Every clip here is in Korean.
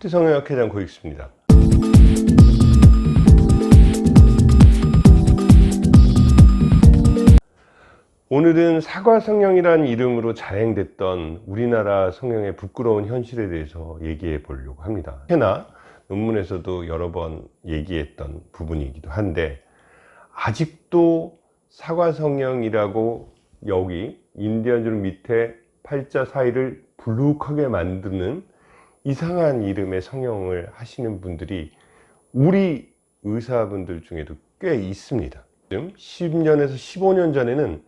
토티성형학회 장 고익수입니다. 오늘은 사과성형이라는 이름으로 자행됐던 우리나라 성형의 부끄러운 현실에 대해서 얘기해 보려고 합니다. 해나 논문에서도 여러 번 얘기했던 부분이기도 한데 아직도 사과성형이라고 여기 인디언 줄 밑에 팔자 사이를 불룩하게 만드는 이상한 이름의 성형을 하시는 분들이 우리 의사분들 중에도 꽤 있습니다. 지금 10년에서 15년 전에는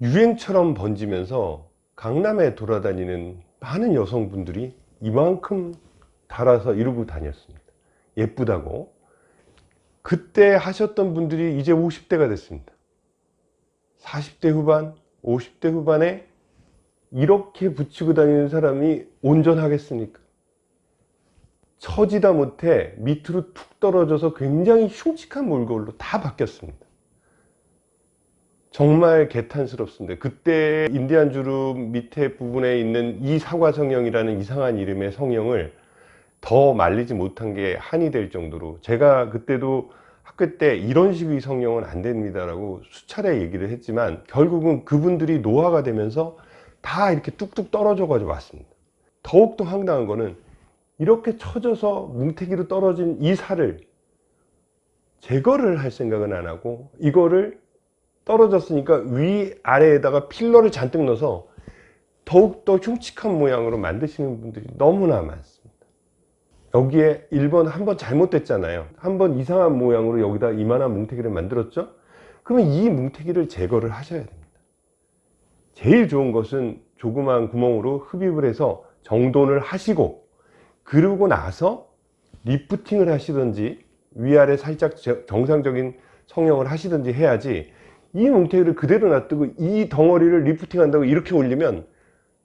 유행처럼 번지면서 강남에 돌아다니는 많은 여성분들이 이만큼 달아서 이러고 다녔습니다. 예쁘다고. 그때 하셨던 분들이 이제 50대가 됐습니다. 40대 후반, 50대 후반에 이렇게 붙이고 다니는 사람이 온전하겠습니까? 처지다 못해 밑으로 툭 떨어져서 굉장히 흉측한 몰골로 다 바뀌었습니다. 정말 개탄스럽습니다. 그때 인디안 주름 밑에 부분에 있는 이 사과 성형이라는 이상한 이름의 성형을 더 말리지 못한 게 한이 될 정도로 제가 그때도 학교 때 이런 식의 성형은 안 됩니다라고 수차례 얘기를 했지만 결국은 그분들이 노화가 되면서 다 이렇게 뚝뚝 떨어져 가지고 왔습니다. 더욱더 황당한 거는 이렇게 처져서 뭉태기로 떨어진 이 살을 제거를 할 생각은 안 하고 이거를 떨어졌으니까 위 아래에다가 필러를 잔뜩 넣어서 더욱더 흉측한 모양으로 만드시는 분들이 너무나 많습니다. 여기에 1번 한 번 잘못됐잖아요. 한 번 이상한 모양으로 여기다 이만한 뭉태기를 만들었죠? 그러면 이 뭉태기를 제거를 하셔야 됩니다. 제일 좋은 것은 조그만 구멍으로 흡입을 해서 정돈을 하시고 그러고 나서 리프팅을 하시든지 위아래 살짝 정상적인 성형을 하시든지 해야지 이 뭉태기를 그대로 놔두고 이 덩어리를 리프팅 한다고 이렇게 올리면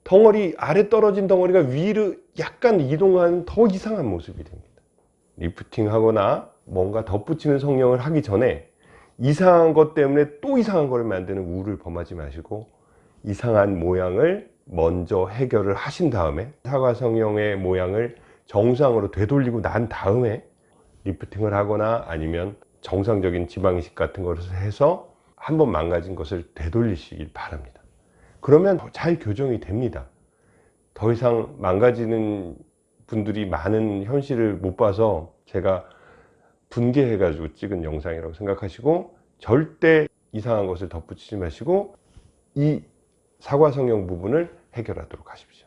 덩어리 아래 떨어진 덩어리가 위로 약간 이동하는 더 이상한 모습이 됩니다. 리프팅 하거나 뭔가 덧붙이는 성형을 하기 전에 이상한 것 때문에 또 이상한 걸 만드는 우를 범하지 마시고 이상한 모양을 먼저 해결을 하신 다음에 사과 성형의 모양을 정상으로 되돌리고 난 다음에 리프팅을 하거나 아니면 정상적인 지방이식 같은 것을 해서 한 번 망가진 것을 되돌리시길 바랍니다. 그러면 잘 교정이 됩니다. 더 이상 망가지는 분들이 많은 현실을 못 봐서 제가 분개해 가지고 찍은 영상이라고 생각하시고 절대 이상한 것을 덧붙이지 마시고 이 사과 성형 부분을 해결하도록 하십시오.